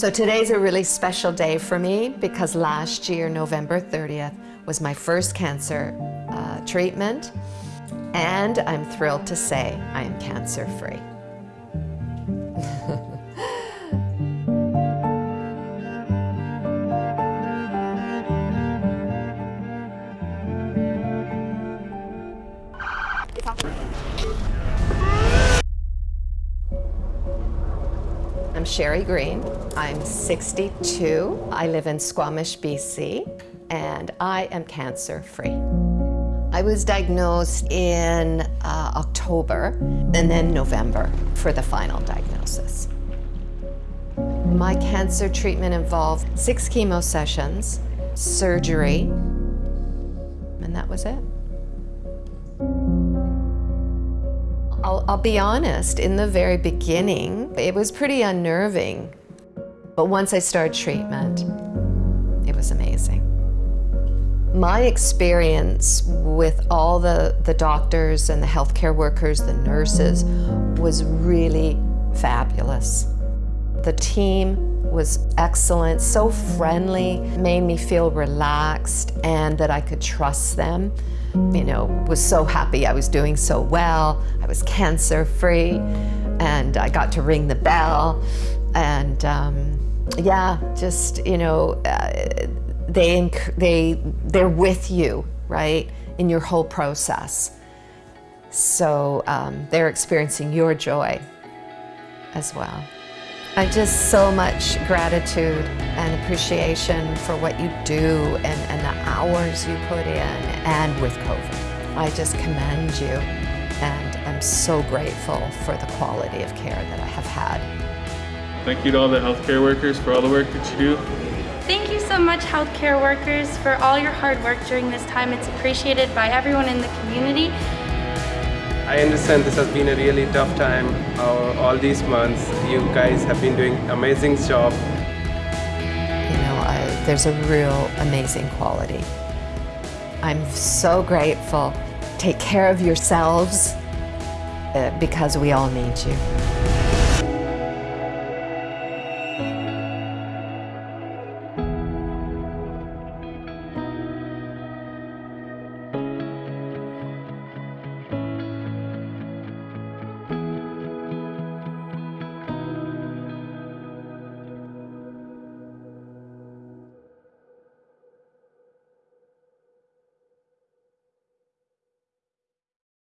So today's a really special day for me because last year, November 30th, was my first cancer uh, treatment. And I'm thrilled to say I am cancer-free. I'm Sherry Green. I'm 62. I live in Squamish, BC, and I am cancer-free. I was diagnosed in uh, October and then November for the final diagnosis. My cancer treatment involved six chemo sessions, surgery, and that was it. I'll, I'll, be honest, in the very beginning, it was pretty unnerving. But once I started treatment, it was amazing. My experience with all the, the doctors and the healthcare workers, the nurses, was really fabulous. The team was excellent, so friendly, made me feel relaxed and that I could trust them. You know, was so happy I was doing so well. I was cancer-free and I got to ring the bell. And um, yeah, just, you know, uh, they, they, they're with you, right, in your whole process. So um, they're experiencing your joy as well. I just so much gratitude and appreciation for what you do and, and the hours you put in and with COVID. I just commend you and I'm so grateful for the quality of care that I have had. Thank you to all the healthcare workers for all the work that you do. Thank you so much healthcare workers for all your hard work during this time. It's appreciated by everyone in the community. I understand this has been a really tough time uh, all these months. You guys have been doing amazing job. You know, I, there's a real amazing quality. I'm so grateful. Take care of yourselves uh, because we all need you.